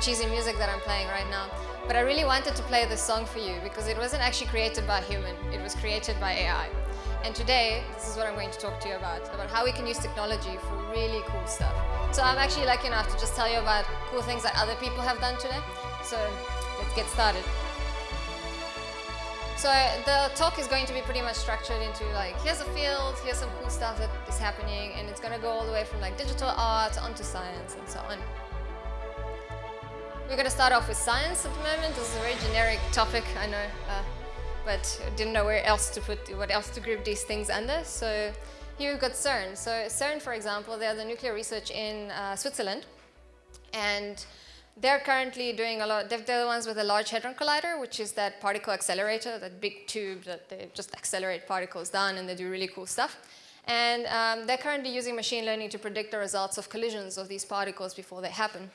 cheesy music that I'm playing right now. But I really wanted to play this song for you because it wasn't actually created by a human, it was created by AI. And today, this is what I'm going to talk to you about, about how we can use technology for really cool stuff. So I'm actually lucky enough to just tell you about cool things that other people have done today. So let's get started. So uh, the talk is going to be pretty much structured into like, here's a field, here's some cool stuff that is happening, and it's going to go all the way from like digital art onto science and so on. We're going to start off with science at the moment. This is a very generic topic, I know, uh, but I didn't know where else to put, what else to group these things under. So here we've got CERN. So CERN, for example, they are the nuclear research in uh, Switzerland, and they're currently doing a lot, they're the ones with the Large Hadron Collider, which is that particle accelerator, that big tube that they just accelerate particles down and they do really cool stuff. And um, they're currently using machine learning to predict the results of collisions of these particles before they happen.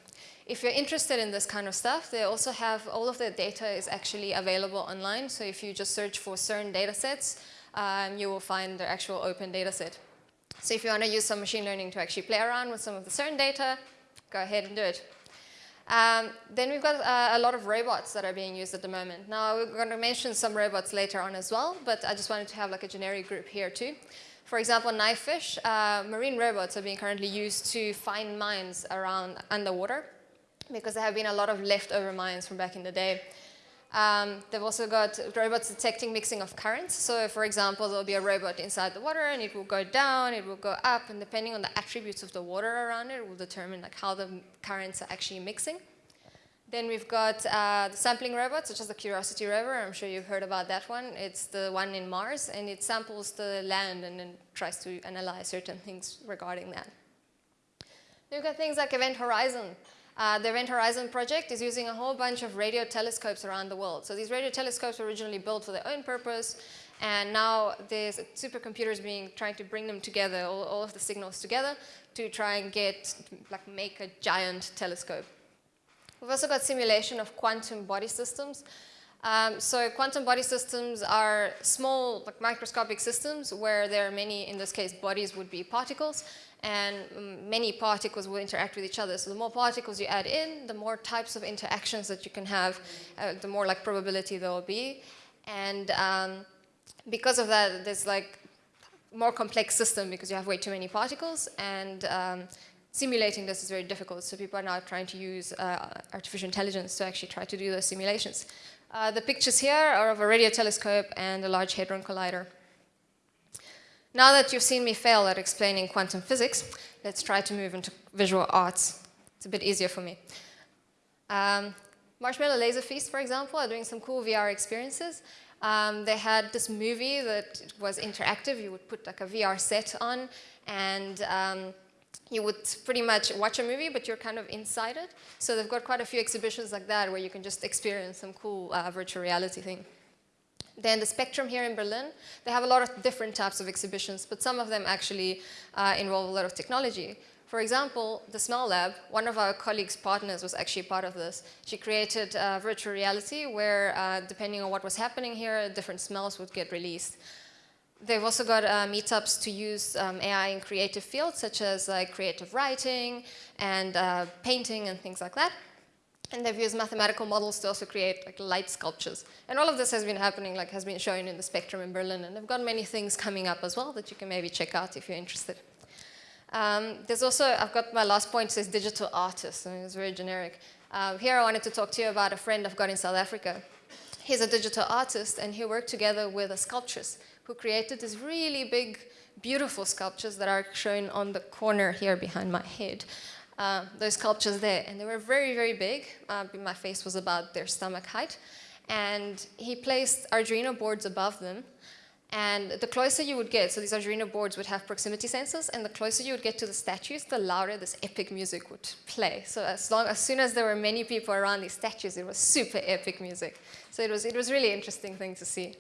If you're interested in this kind of stuff, they also have, all of their data is actually available online. So if you just search for CERN datasets, um, you will find the actual open dataset. So if you want to use some machine learning to actually play around with some of the CERN data, go ahead and do it. Um, then we've got uh, a lot of robots that are being used at the moment. Now we're going to mention some robots later on as well, but I just wanted to have like a generic group here too. For example, knifefish, uh, marine robots are being currently used to find mines around underwater because there have been a lot of leftover mines from back in the day. Um, they've also got robots detecting mixing of currents. So for example, there'll be a robot inside the water and it will go down, it will go up, and depending on the attributes of the water around it, it will determine like how the currents are actually mixing. Then we've got uh, the sampling robots, such as the Curiosity rover. I'm sure you've heard about that one. It's the one in Mars, and it samples the land and then tries to analyze certain things regarding that. We've got things like Event Horizon. Uh, the Event Horizon project is using a whole bunch of radio telescopes around the world. So these radio telescopes were originally built for their own purpose, and now there's supercomputers being trying to bring them together, all, all of the signals together, to try and get, like, make a giant telescope. We've also got simulation of quantum body systems. Um, so quantum body systems are small, like microscopic systems where there are many, in this case, bodies would be particles, and um, many particles will interact with each other. So the more particles you add in, the more types of interactions that you can have, uh, the more like probability there will be. And um, because of that, there's like more complex system because you have way too many particles and um, simulating this is very difficult. So people are now trying to use uh, artificial intelligence to actually try to do those simulations. Uh, the pictures here are of a radio telescope and a Large Hadron Collider. Now that you've seen me fail at explaining quantum physics, let's try to move into visual arts. It's a bit easier for me. Um, Marshmallow Laser Feast, for example, are doing some cool VR experiences. Um, they had this movie that was interactive. You would put like a VR set on and um, you would pretty much watch a movie, but you're kind of inside it. So they've got quite a few exhibitions like that where you can just experience some cool uh, virtual reality thing. Then the Spektrum here in Berlin, they have a lot of different types of exhibitions, but some of them actually uh, involve a lot of technology. For example, the Smell Lab, one of our colleagues' partners was actually part of this. She created uh, virtual reality where, uh, depending on what was happening here, different smells would get released. They've also got uh, meetups to use um, AI in creative fields, such as like creative writing and uh, painting and things like that. And they've used mathematical models to also create like light sculptures. And all of this has been happening, like has been shown in the Spektrum in Berlin. And they've got many things coming up as well that you can maybe check out if you're interested. Um, there's also, I've got my last point says digital artist. I mean, it's very generic. Uh, here I wanted to talk to you about a friend I've got in South Africa. He's a digital artist and he worked together with a sculptress who created these really big, beautiful sculptures that are shown on the corner here behind my head uh, those sculptures there. And they were very, very big. Uh, my face was about their stomach height. And he placed Arduino boards above them. And the closer you would get, so these Arduino boards would have proximity sensors, and the closer you would get to the statues, the louder this epic music would play. So as, long, as soon as there were many people around these statues, it was super epic music. So it was, it was really interesting thing to see.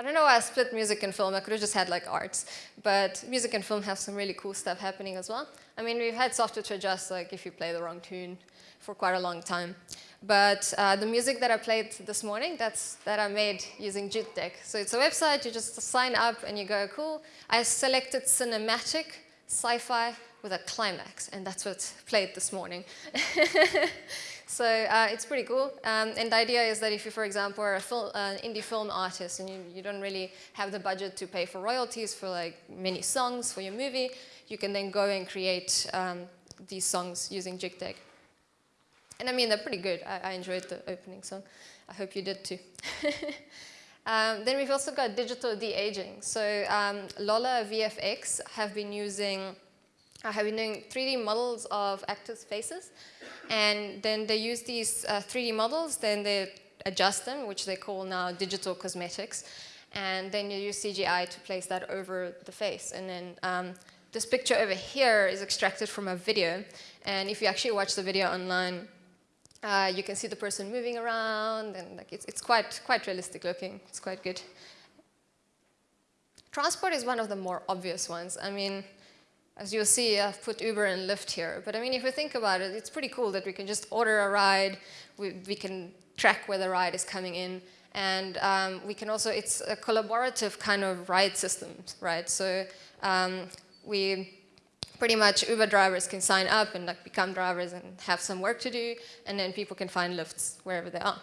I don't know why I split music and film. I could have just had like arts. But music and film have some really cool stuff happening as well. I mean, we've had software to adjust like if you play the wrong tune for quite a long time. But uh, the music that I played this morning, that's that I made using Jukedeck. So it's a website, you just sign up and you go, cool. I selected cinematic, sci-fi, with a climax, and that's what's played this morning. so uh, it's pretty cool. Um, and the idea is that if you, for example, are an indie film artist and you, you don't really have the budget to pay for royalties for like many songs for your movie, you can then go and create um, these songs using Jukedeck. And I mean, they're pretty good. I, I enjoyed the opening song. I hope you did too. um, then we've also got digital de-aging. So um, Lola VFX have been using, uh, have been doing 3D models of actors' faces. And then they use these uh, 3D models, then they adjust them, which they call now digital cosmetics. And then you use CGI to place that over the face. And then um, this picture over here is extracted from a video. And if you actually watch the video online, uh, you can see the person moving around and like it's, it's quite, quite realistic looking. It's quite good. Transport is one of the more obvious ones. I mean, as you'll see, I've put Uber and Lyft here. But I mean, if we think about it, it's pretty cool that we can just order a ride. We, we can track where the ride is coming in. And um, we can also, it's a collaborative kind of ride system, right? So um, we pretty much Uber drivers can sign up and like become drivers and have some work to do, and then people can find lifts wherever they are.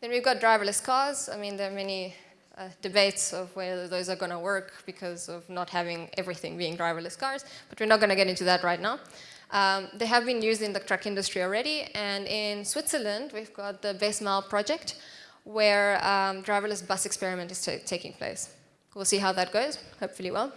Then we've got driverless cars. I mean, there are many uh, debates of whether those are going to work because of not having everything being driverless cars, but we're not going to get into that right now. Um, they have been used in the truck industry already, and in Switzerland, we've got the Westmaal project, where um, driverless bus experiment is taking place. We'll see how that goes, hopefully well.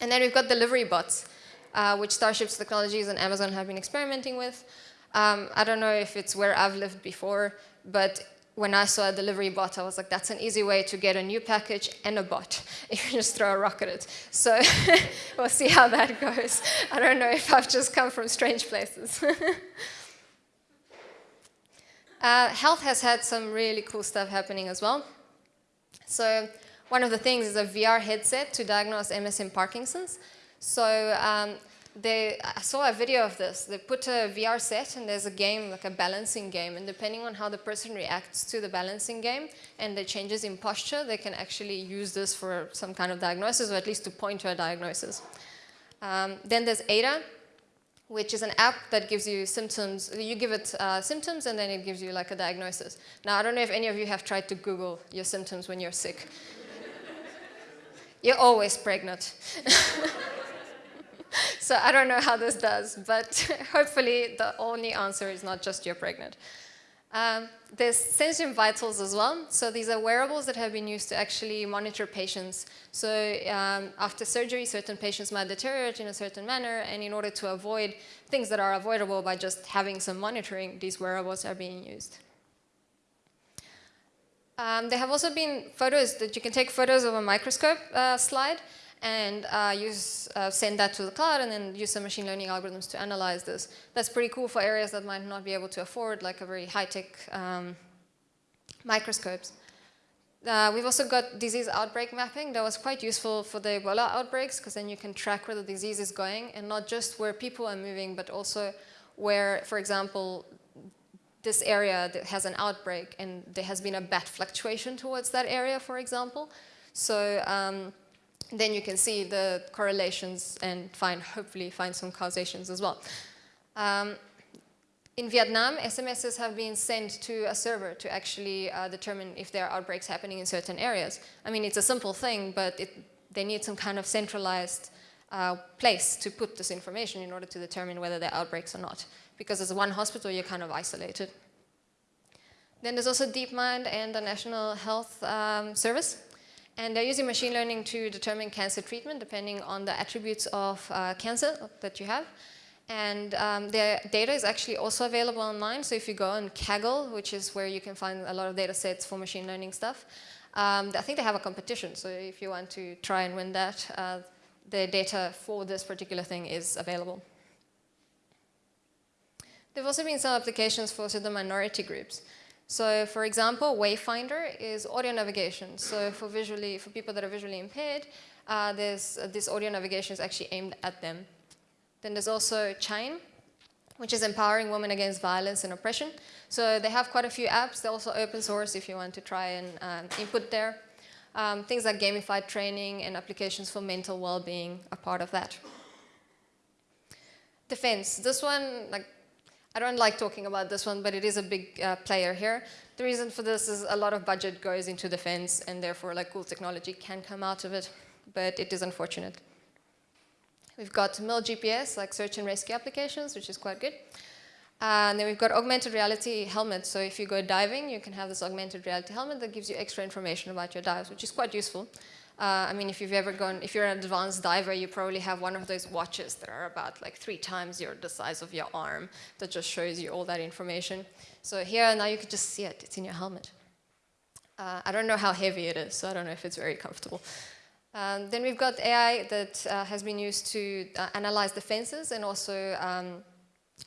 And then we've got delivery bots, uh, which Starships Technologies and Amazon have been experimenting with. Um, I don't know if it's where I've lived before, but when I saw a delivery bot, I was like, that's an easy way to get a new package and a bot if you just throw a rock at it. So we'll see how that goes. I don't know if I've just come from strange places. uh, health has had some really cool stuff happening as well. So one of the things is a VR headset to diagnose MS and Parkinson's. So um, they, I saw a video of this. They put a VR set and there's a game, like a balancing game, and depending on how the person reacts to the balancing game and the changes in posture, they can actually use this for some kind of diagnosis or at least to point to a diagnosis. Um, then there's ADA, which is an app that gives you symptoms. You give it uh, symptoms and then it gives you like a diagnosis. Now, I don't know if any of you have tried to Google your symptoms when you're sick. You're always pregnant. so I don't know how this does, but hopefully the only answer is not just you're pregnant. Um, there's Sensium Vitals as well. So these are wearables that have been used to actually monitor patients. So um, after surgery, certain patients might deteriorate in a certain manner, and in order to avoid things that are avoidable by just having some monitoring, these wearables are being used. Um, there have also been photos that you can take photos of a microscope uh, slide and uh, use, uh, send that to the cloud and then use some machine learning algorithms to analyze this. That's pretty cool for areas that might not be able to afford like a very high-tech um, microscopes. Uh, we've also got disease outbreak mapping that was quite useful for the Ebola outbreaks because then you can track where the disease is going and not just where people are moving but also where, for example, this area that has an outbreak and there has been a bat fluctuation towards that area, for example. So um, then you can see the correlations and find, hopefully find some causations as well. Um, in Vietnam, SMSs have been sent to a server to actually uh, determine if there are outbreaks happening in certain areas. I mean, it's a simple thing, but it, they need some kind of centralized uh, place to put this information in order to determine whether there are outbreaks or not because as one hospital, you're kind of isolated. Then there's also DeepMind and the National Health um, Service. And they're using machine learning to determine cancer treatment depending on the attributes of uh, cancer that you have. And um, their data is actually also available online. So if you go on Kaggle, which is where you can find a lot of data sets for machine learning stuff, um, I think they have a competition. So if you want to try and win that, uh, the data for this particular thing is available. There have also been some applications for certain minority groups. So for example, Wayfindr is audio navigation. So for visually, for people that are visually impaired, uh, there's, uh, this audio navigation is actually aimed at them. Then there's also Chayn, which is empowering women against violence and oppression. So they have quite a few apps. They're also open source if you want to try and um, input there. Um, things like gamified training and applications for mental well-being are part of that. Defense. This one, like, I don't like talking about this one, but it is a big uh, player here. The reason for this is a lot of budget goes into defense, and therefore, like, cool technology can come out of it, but it is unfortunate. We've got MIL GPS, like search and rescue applications, which is quite good. Uh, and then we've got augmented reality helmets. So if you go diving, you can have this augmented reality helmet that gives you extra information about your dives, which is quite useful. Uh, I mean, if you've ever gone, if you're an advanced diver, you probably have one of those watches that are about like three times your, the size of your arm that just shows you all that information. So here, now you can just see it. It's in your helmet. Uh, I don't know how heavy it is, so I don't know if it's very comfortable. Um, then we've got AI that uh, has been used to uh, analyze defenses and also um,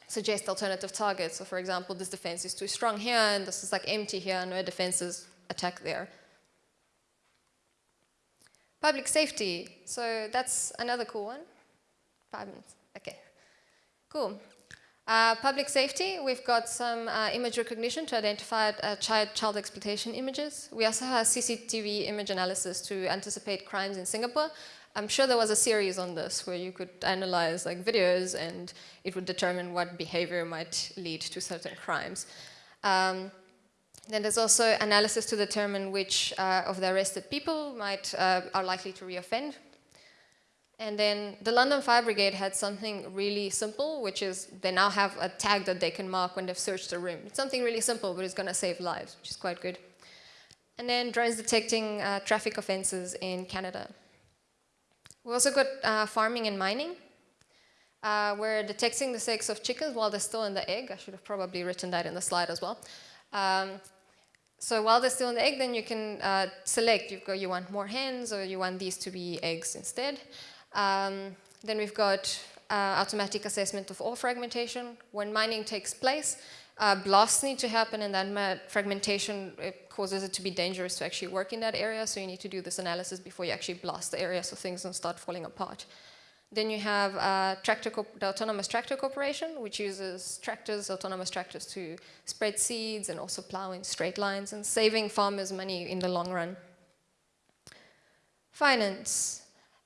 suggest alternative targets. So for example, this defense is too strong here and this is like empty here, no defenses attack there. Public safety, so that's another cool one. Five minutes, okay. Cool. Uh, public safety, we've got some uh, image recognition to identify uh, child, child exploitation images. We also have CCTV image analysis to anticipate crimes in Singapore. I'm sure there was a series on this where you could analyze like videos and it would determine what behavior might lead to certain crimes. Um, then there's also analysis to determine which uh, of the arrested people might uh, are likely to reoffend. And then the London Fire Brigade had something really simple, which is they now have a tag that they can mark when they've searched a room. It's something really simple, but it's going to save lives, which is quite good. And then drones detecting uh, traffic offenses in Canada. We also got uh, farming and mining. Uh, we're detecting the sex of chickens while they're still in the egg. I should have probably written that in the slide as well. Um, so while they're still in the egg, then you can uh, select, you've got, you want more hens or you want these to be eggs instead. Um, then we've got uh, automatic assessment of ore fragmentation. When mining takes place, uh, blasts need to happen and then fragmentation it causes it to be dangerous to actually work in that area. So you need to do this analysis before you actually blast the area so things don't start falling apart. Then you have uh, tractor the Autonomous Tractor Corporation, which uses tractors, autonomous tractors to spread seeds and also plow in straight lines and saving farmers money in the long run. Finance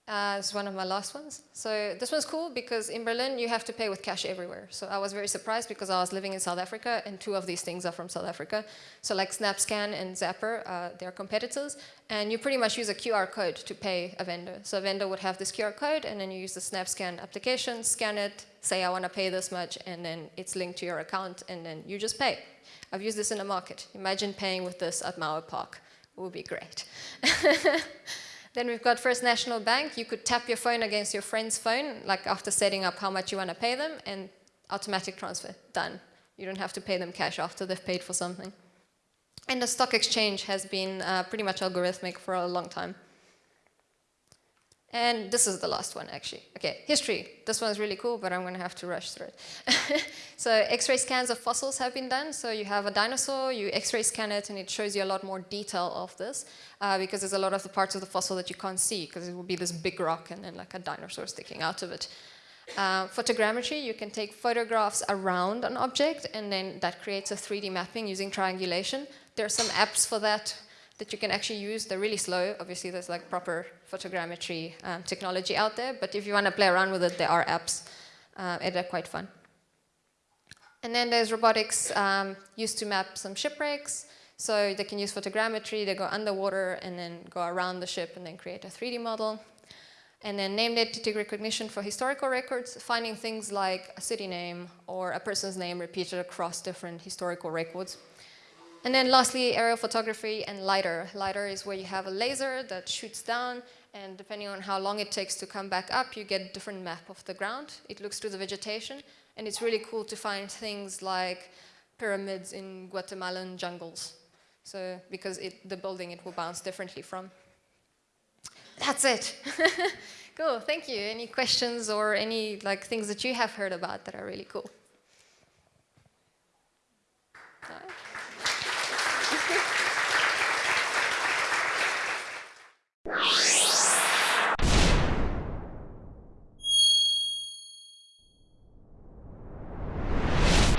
uh, is one of my last ones. So this one's cool because in Berlin you have to pay with cash everywhere. So I was very surprised because I was living in South Africa and two of these things are from South Africa. So like SnapScan and Zapper, uh, they're competitors. And you pretty much use a QR code to pay a vendor. So a vendor would have this QR code and then you use the SnapScan application, scan it, say I want to pay this much and then it's linked to your account and then you just pay. I've used this in a market. Imagine paying with this at Mauer Park. It would be great. Then we've got First National Bank. You could tap your phone against your friend's phone, like after setting up how much you want to pay them, and automatic transfer, done. You don't have to pay them cash after they've paid for something. And the stock exchange has been uh, pretty much algorithmic for a long time. And this is the last one, actually. Okay, history. This one's really cool, but I'm going to have to rush through it. so X-ray scans of fossils have been done. So you have a dinosaur, you X-ray scan it, and it shows you a lot more detail of this, uh, because there's a lot of the parts of the fossil that you can't see, because it will be this big rock and then like a dinosaur sticking out of it. Uh, photogrammetry, you can take photographs around an object, and then that creates a 3D mapping using triangulation. There are some apps for that that you can actually use. They're really slow. Obviously, there's like proper photogrammetry um, technology out there, but if you want to play around with it, there are apps, uh, and they're quite fun. And then there's robotics um, used to map some shipwrecks. So they can use photogrammetry, they go underwater and then go around the ship and then create a 3D model. And then named entity recognition for historical records, finding things like a city name or a person's name repeated across different historical records. And then lastly, aerial photography and LiDAR. LiDAR is where you have a laser that shoots down and depending on how long it takes to come back up, you get a different map of the ground. It looks through the vegetation and it's really cool to find things like pyramids in Guatemalan jungles. So, because it, the building it will bounce differently from. That's it. cool, thank you. Any questions or any like things that you have heard about that are really cool?